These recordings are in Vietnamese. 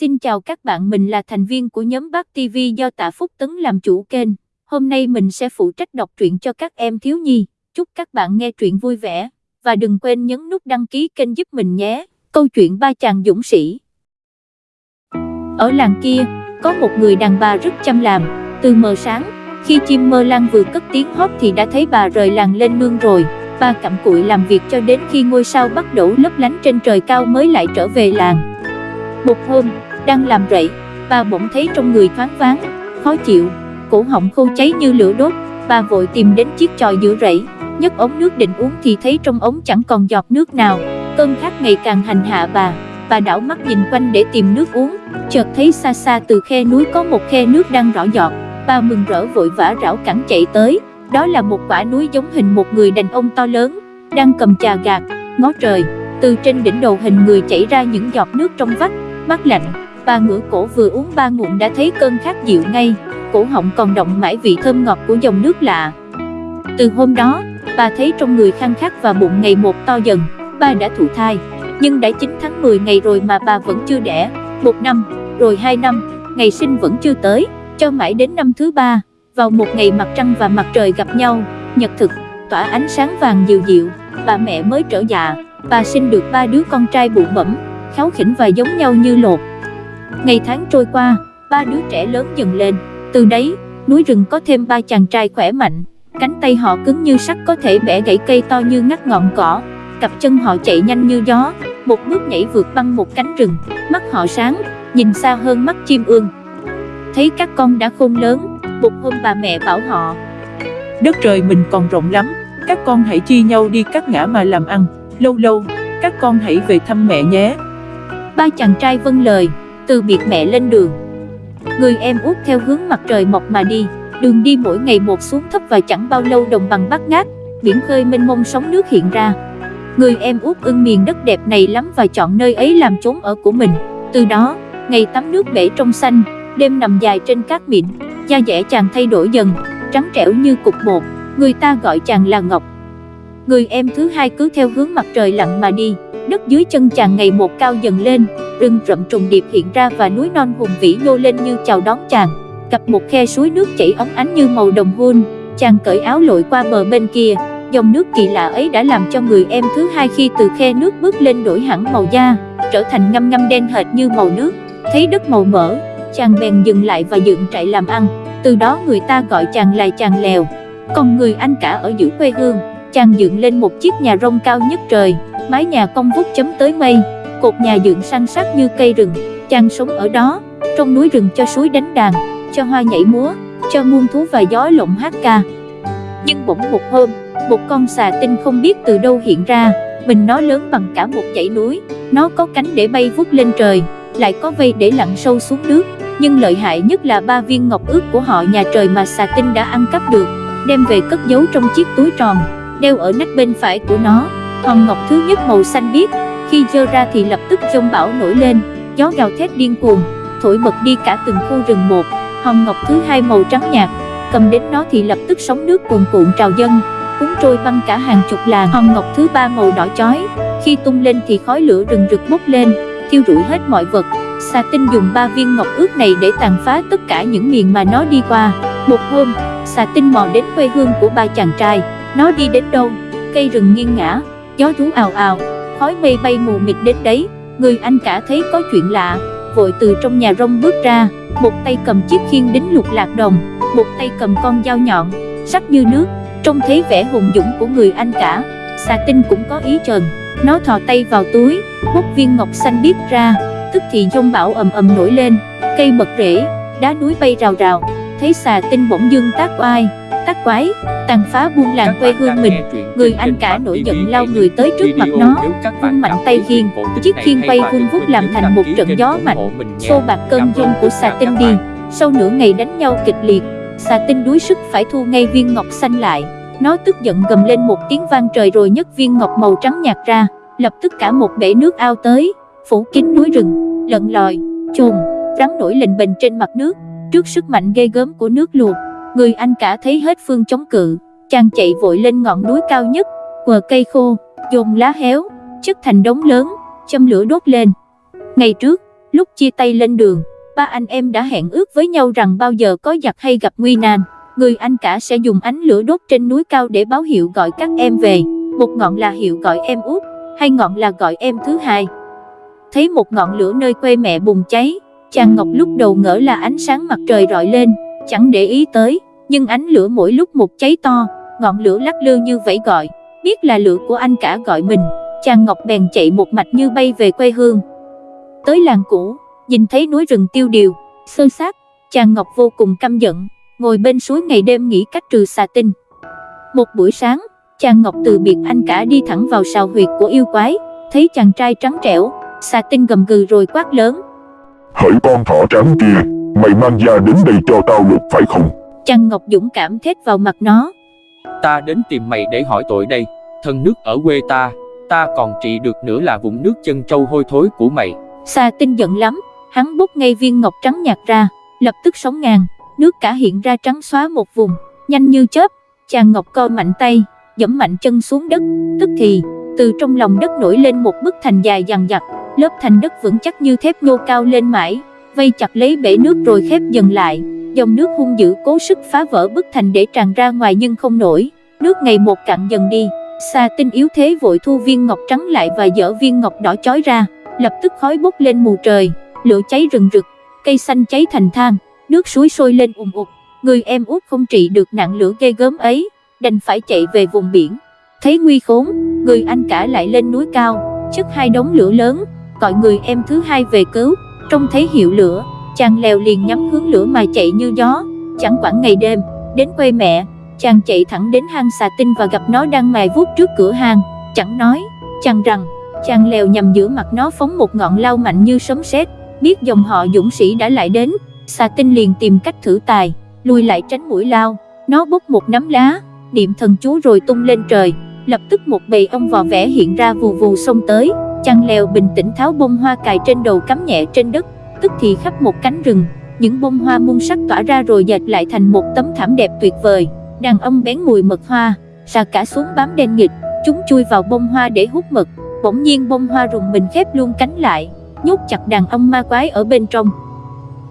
Xin chào các bạn mình là thành viên của nhóm Bác TV do Tạ Phúc Tấn làm chủ kênh. Hôm nay mình sẽ phụ trách đọc truyện cho các em thiếu nhi. Chúc các bạn nghe truyện vui vẻ. Và đừng quên nhấn nút đăng ký kênh giúp mình nhé. Câu chuyện ba chàng dũng sĩ. Ở làng kia, có một người đàn bà rất chăm làm. Từ mờ sáng, khi chim mơ lan vừa cất tiếng hót thì đã thấy bà rời làng lên nương rồi. Bà cặm cụi làm việc cho đến khi ngôi sao bắt đổ lấp lánh trên trời cao mới lại trở về làng. Một hôm, đang làm rậy, bà bỗng thấy trong người thoáng váng, khó chịu, cổ họng khô cháy như lửa đốt, bà vội tìm đến chiếc chòi giữa rẫy, nhấc ống nước định uống thì thấy trong ống chẳng còn giọt nước nào, cơn khát ngày càng hành hạ bà, bà đảo mắt nhìn quanh để tìm nước uống, chợt thấy xa xa từ khe núi có một khe nước đang rõ giọt, bà mừng rỡ vội vã rảo cẳng chạy tới, đó là một quả núi giống hình một người đàn ông to lớn, đang cầm trà gạt, ngó trời, từ trên đỉnh đầu hình người chảy ra những giọt nước trong vắt, mát lạnh, bà ngửa cổ vừa uống ba ngụm đã thấy cơn khát dịu ngay, cổ họng còn động mãi vị thơm ngọt của dòng nước lạ. Từ hôm đó, bà thấy trong người khăn khát và bụng ngày một to dần, bà đã thụ thai, nhưng đã 9 tháng 10 ngày rồi mà bà vẫn chưa đẻ, một năm, rồi hai năm, ngày sinh vẫn chưa tới, cho mãi đến năm thứ ba, vào một ngày mặt trăng và mặt trời gặp nhau, nhật thực, tỏa ánh sáng vàng dịu dịu, bà mẹ mới trở dạ, bà sinh được ba đứa con trai bụ bẩm, kháu khỉnh và giống nhau như lột. Ngày tháng trôi qua, ba đứa trẻ lớn dần lên, từ đấy, núi rừng có thêm ba chàng trai khỏe mạnh, cánh tay họ cứng như sắt có thể bẻ gãy cây to như ngắt ngọn cỏ, cặp chân họ chạy nhanh như gió, một bước nhảy vượt băng một cánh rừng, mắt họ sáng, nhìn xa hơn mắt chim ương. Thấy các con đã khôn lớn, một hôm bà mẹ bảo họ Đất trời mình còn rộng lắm, các con hãy chia nhau đi cắt ngã mà làm ăn, lâu lâu, các con hãy về thăm mẹ nhé. Ba chàng trai vâng lời, từ biệt mẹ lên đường. Người em út theo hướng mặt trời mọc mà đi, đường đi mỗi ngày một xuống thấp và chẳng bao lâu đồng bằng bát ngát, biển khơi mênh mông sóng nước hiện ra. Người em út ưng miền đất đẹp này lắm và chọn nơi ấy làm chốn ở của mình. Từ đó, ngày tắm nước bể trong xanh, đêm nằm dài trên cát mịn, da dẻ chàng thay đổi dần, trắng trẻo như cục bột, người ta gọi chàng là Ngọc. Người em thứ hai cứ theo hướng mặt trời lặn mà đi, đất dưới chân chàng ngày một cao dần lên, rừng rậm trùng điệp hiện ra và núi non hùng vĩ nhô lên như chào đón chàng. Cặp một khe suối nước chảy óng ánh như màu đồng hôn, chàng cởi áo lội qua bờ bên kia, dòng nước kỳ lạ ấy đã làm cho người em thứ hai khi từ khe nước bước lên đổi hẳn màu da, trở thành ngâm ngâm đen hệt như màu nước, thấy đất màu mỡ, chàng bèn dừng lại và dựng trại làm ăn, từ đó người ta gọi chàng là chàng lèo. Còn người anh cả ở giữa quê hương, chàng dựng lên một chiếc nhà rông cao nhất trời, mái nhà cong vút chấm tới mây, cột nhà dựng săn sát như cây rừng, chàng sống ở đó, trong núi rừng cho suối đánh đàn, cho hoa nhảy múa, cho muôn thú và gió lộng hát ca. Nhưng bỗng một hôm, một con xà tinh không biết từ đâu hiện ra, mình nó lớn bằng cả một dãy núi, nó có cánh để bay vút lên trời, lại có vây để lặn sâu xuống nước, nhưng lợi hại nhất là ba viên ngọc ước của họ nhà trời mà xà tinh đã ăn cắp được, đem về cất giấu trong chiếc túi tròn, đeo ở nách bên phải của nó. Hòn ngọc thứ nhất màu xanh biếc, khi dơ ra thì lập tức giông bão nổi lên, gió gào thét điên cuồng, thổi bật đi cả từng khu rừng một. Hòn ngọc thứ hai màu trắng nhạt, cầm đến nó thì lập tức sóng nước cuồn cuộn trào dâng, cuốn trôi băng cả hàng chục làng. Hòn ngọc thứ ba màu đỏ chói, khi tung lên thì khói lửa rừng rực bốc lên, thiêu rụi hết mọi vật. Sa tinh dùng ba viên ngọc ước này để tàn phá tất cả những miền mà nó đi qua. Một hôm, xà tinh mò đến quê hương của ba chàng trai, nó đi đến đâu, cây rừng nghiêng ngã, gió rú ào ào, khói mây bay mù mịt đến đấy, người anh cả thấy có chuyện lạ, vội từ trong nhà rông bước ra, một tay cầm chiếc khiên đính lục lạc đồng, một tay cầm con dao nhọn, sắc như nước, trông thấy vẻ hùng dũng của người anh cả, xà tinh cũng có ý trần, nó thò tay vào túi, hút viên ngọc xanh biết ra, tức thì giông bão ầm ầm nổi lên, cây bật rễ, đá núi bay rào rào, thấy xà tinh bỗng dưng tác oai, tác quái, tàn phá buôn làng quê hương mình, người anh cả nổi giận lao người tới trước mặt nó, vung mạnh tay khiên, chiếc khiên bay vun vút làm thành một trận gió mạnh, xô bạc cơn giông của xà tinh đi, sau nửa ngày đánh nhau kịch liệt, xà tinh đuối sức phải thu ngay viên ngọc xanh lại, nó tức giận gầm lên một tiếng vang trời rồi nhấc viên ngọc màu trắng nhạt ra, lập tức cả một bể nước ao tới, phủ kín núi rừng, lợn lòi, chồn, rắn nổi lềnh bềnh trên mặt nước, trước sức mạnh ghê gớm của nước luộc, người anh cả thấy hết phương chống cự, chàng chạy vội lên ngọn núi cao nhất, quờ cây khô, dồn lá héo, chất thành đống lớn, châm lửa đốt lên. Ngày trước, lúc chia tay lên đường, ba anh em đã hẹn ước với nhau rằng bao giờ có giặc hay gặp nguy nan, người anh cả sẽ dùng ánh lửa đốt trên núi cao để báo hiệu gọi các em về, một ngọn là hiệu gọi em út, hai ngọn là gọi em thứ hai. Thấy một ngọn lửa nơi quê mẹ bùng cháy, chàng Ngọc lúc đầu ngỡ là ánh sáng mặt trời rọi lên, chẳng để ý tới, nhưng ánh lửa mỗi lúc một cháy to, ngọn lửa lắc lư như vẫy gọi, biết là lửa của anh cả gọi mình, chàng Ngọc bèn chạy một mạch như bay về quê hương. Tới làng cũ, nhìn thấy núi rừng tiêu điều, sơ sát, chàng Ngọc vô cùng căm giận, ngồi bên suối ngày đêm nghĩ cách trừ xà tinh. Một buổi sáng, chàng Ngọc từ biệt anh cả đi thẳng vào sào huyệt của yêu quái, thấy chàng trai trắng trẻo, xà tinh gầm gừ rồi quát lớn. Hỡi con thỏ trắng kia, mày mang da đến đây cho tao lục phải không? Chàng Ngọc dũng cảm thét vào mặt nó. Ta đến tìm mày để hỏi tội đây, thân nước ở quê ta, ta còn trị được nữa là vũng nước chân trâu hôi thối của mày. Xà tinh giận lắm, hắn bốc ngay viên ngọc trắng nhạt ra, lập tức sóng ngàn, nước cả hiện ra trắng xóa một vùng, nhanh như chớp, chàng ngọc co mạnh tay, dẫm mạnh chân xuống đất, tức thì, từ trong lòng đất nổi lên một bức thành dài dằng dặc, lớp thành đất vững chắc như thép nhô cao lên mãi, vây chặt lấy bể nước rồi khép dần lại, dòng nước hung dữ cố sức phá vỡ bức thành để tràn ra ngoài nhưng không nổi, nước ngày một cạn dần đi, Sa tinh yếu thế vội thu viên ngọc trắng lại và dở viên ngọc đỏ chói ra, lập tức khói bốc lên mù trời, lửa cháy rừng rực, cây xanh cháy thành than, nước suối sôi lên ùm ụt, người em út không trị được nạn lửa ghê gớm ấy, đành phải chạy về vùng biển. Thấy nguy khốn, người anh cả lại lên núi cao, chất hai đống lửa lớn, gọi người em thứ hai về cứu, trông thấy hiệu lửa, chàng leo liền nhắm hướng lửa mà chạy như gió, chẳng quản ngày đêm, đến quê mẹ, chàng chạy thẳng đến hang xà tinh và gặp nó đang mài vuốt trước cửa hang, chẳng nói, chàng rằng, chàng leo nhằm giữa mặt nó phóng một ngọn lao mạnh như sấm sét, biết dòng họ dũng sĩ đã lại đến, xà tinh liền tìm cách thử tài, lùi lại tránh mũi lao, nó bốc một nắm lá, niệm thần chú rồi tung lên trời, lập tức một bầy ong vò vẽ hiện ra vù vù xông tới, chàng leo bình tĩnh tháo bông hoa cài trên đầu cắm nhẹ trên đất, tức thì khắp một cánh rừng, những bông hoa muôn sắc tỏa ra rồi dệt lại thành một tấm thảm đẹp tuyệt vời, đàn ông bén mùi mật hoa, xà cả xuống bám đen nghịch, chúng chui vào bông hoa để hút mật, bỗng nhiên bông hoa rùng mình khép luôn cánh lại, nhốt chặt đàn ông ma quái ở bên trong.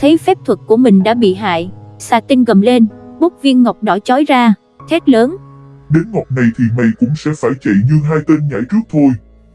Thấy phép thuật của mình đã bị hại, xà tinh gầm lên, bốc viên ngọc đỏ chói ra, thét lớn. Đến ngọc này thì mày cũng sẽ phải chạy như hai tên nhảy trước thôi.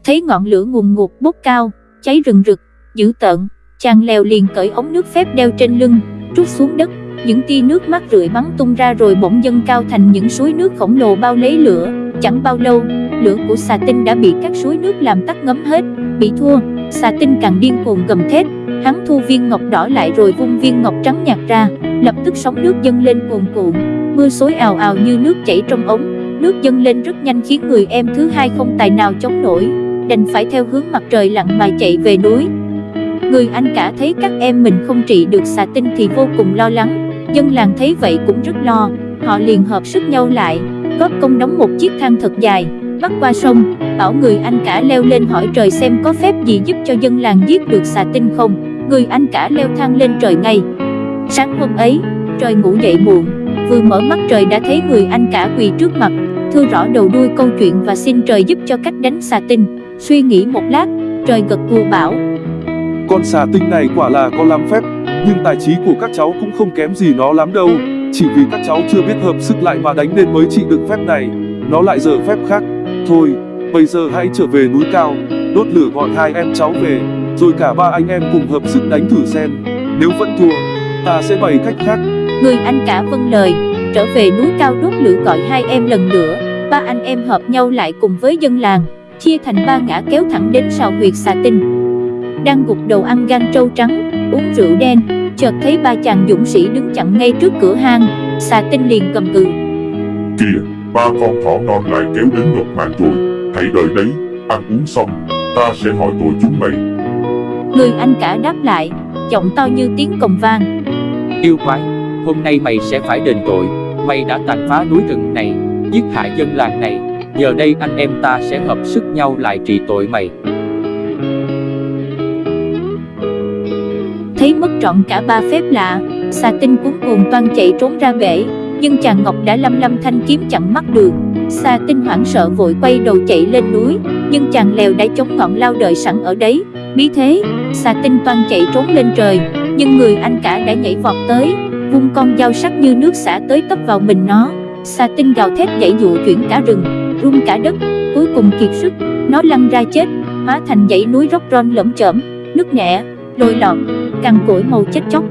Thấy ngọn lửa ngùn ngụt bốc cao, cháy rừng rực, dữ tợn, chàng leo liền cởi ống nước phép đeo trên lưng, trút xuống đất, những tia nước mắt rượi bắn tung ra rồi bỗng dâng cao thành những suối nước khổng lồ bao lấy lửa, chẳng bao lâu, lửa của xà tinh đã bị các suối nước làm tắt ngấm hết, bị thua, xà tinh càng điên cuồng gầm thét, hắn thu viên ngọc đỏ lại rồi vung viên ngọc trắng nhạt ra, lập tức sóng nước dâng lên cuồn cuộn, mưa xối ào ào như nước chảy trong ống, nước dâng lên rất nhanh khiến người em thứ hai không tài nào chống nổi, đành phải theo hướng mặt trời lặn mà chạy về núi. Người anh cả thấy các em mình không trị được xà tinh thì vô cùng lo lắng, dân làng thấy vậy cũng rất lo, họ liền hợp sức nhau lại, góp công đóng một chiếc thang thật dài, bắt qua sông, bảo người anh cả leo lên hỏi trời xem có phép gì giúp cho dân làng giết được xà tinh không, người anh cả leo thang lên trời ngay. Sáng hôm ấy, trời ngủ dậy muộn, vừa mở mắt trời đã thấy người anh cả quỳ trước mặt, thưa rõ đầu đuôi câu chuyện và xin trời giúp cho cách đánh xà tinh. Suy nghĩ một lát, trời gật gù bảo. Con xà tinh này quả là có lắm phép, nhưng tài trí của các cháu cũng không kém gì nó lắm đâu. Chỉ vì các cháu chưa biết hợp sức lại mà đánh nên mới trị được phép này, nó lại dở phép khác. Thôi, bây giờ hãy trở về núi cao, đốt lửa gọi hai em cháu về, rồi cả ba anh em cùng hợp sức đánh thử xem. Nếu vẫn thua, ta sẽ bày cách khác. Người anh cả vâng lời, trở về núi cao đốt lửa gọi hai em lần nữa, ba anh em hợp nhau lại cùng với dân làng, chia thành ba ngã kéo thẳng đến sào huyệt xà tinh. Đang gục đầu ăn gan trâu trắng, uống rượu đen, chợt thấy ba chàng dũng sĩ đứng chặn ngay trước cửa hang, xà tinh liền cầm cự. Kìa, ba con thỏ non lại kéo đến ngập mạng rồi, hãy đợi đấy, ăn uống xong, ta sẽ hỏi tội chúng mày. Người anh cả đáp lại, giọng to như tiếng cồng vang. Yêu quái, hôm nay mày sẽ phải đền tội, mày đã tàn phá núi rừng này, giết hại dân làng này, giờ đây anh em ta sẽ hợp sức nhau lại trị tội mày. Thấy mất trọn cả ba phép lạ, xà tinh cuốn cuồng toan chạy trốn ra bể, nhưng chàng Ngọc đã lâm lâm thanh kiếm chặn mắt đường. Xà tinh hoảng sợ vội quay đầu chạy lên núi, nhưng chàng lèo đã chống ngọn lao đợi sẵn ở đấy, bí thế, xà tinh toan chạy trốn lên trời, nhưng người anh cả đã nhảy vọt tới, vung con dao sắc như nước xả tới tấp vào mình nó. Xà tinh gào thét dãy dụ chuyển cả rừng, rung cả đất, cuối cùng kiệt sức, nó lăn ra chết, hóa thành dãy núi róc ron lởm chởm, nước nẻ, lồi lọt, cằn cỗi màu chết chóc.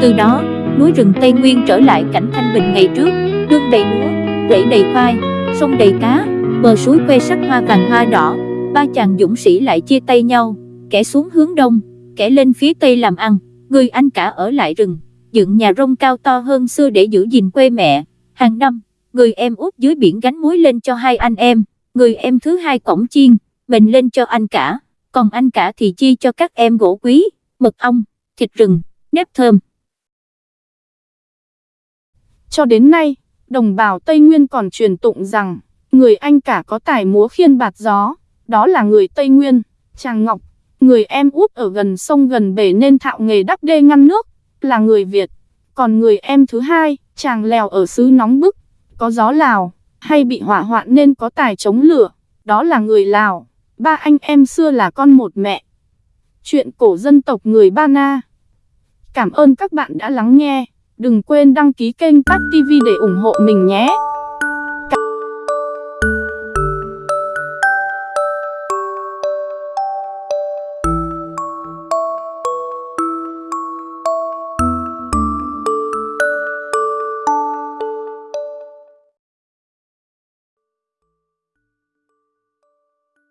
Từ đó, núi rừng Tây Nguyên trở lại cảnh thanh bình ngày trước, đương đầy lúa, rẫy đầy khoai, sông đầy cá, bờ suối que sắc hoa vàng hoa đỏ, ba chàng dũng sĩ lại chia tay nhau, kẻ xuống hướng đông, kẻ lên phía tây làm ăn, người anh cả ở lại rừng, dựng nhà rông cao to hơn xưa để giữ gìn quê mẹ, hàng năm, người em út dưới biển gánh muối lên cho hai anh em, người em thứ hai cổng chiên, mình lên cho anh cả, còn anh cả thì chi cho các em gỗ quý, mật ong, thịt rừng, nếp thơm. Cho đến nay, đồng bào Tây Nguyên còn truyền tụng rằng, người anh cả có tài múa khiên bạt gió, đó là người Tây Nguyên, Tràng Ngọc, người em út ở gần sông gần bể nên thạo nghề đắp đê ngăn nước, là người Việt. Còn người em thứ hai, chàng lèo ở xứ nóng bức, có gió Lào, hay bị hỏa hoạn nên có tài chống lửa, đó là người Lào. Ba anh em xưa là con một mẹ. Chuyện cổ dân tộc người Ba Na. Cảm ơn các bạn đã lắng nghe. Đừng quên đăng ký kênh tát TV để ủng hộ mình nhé.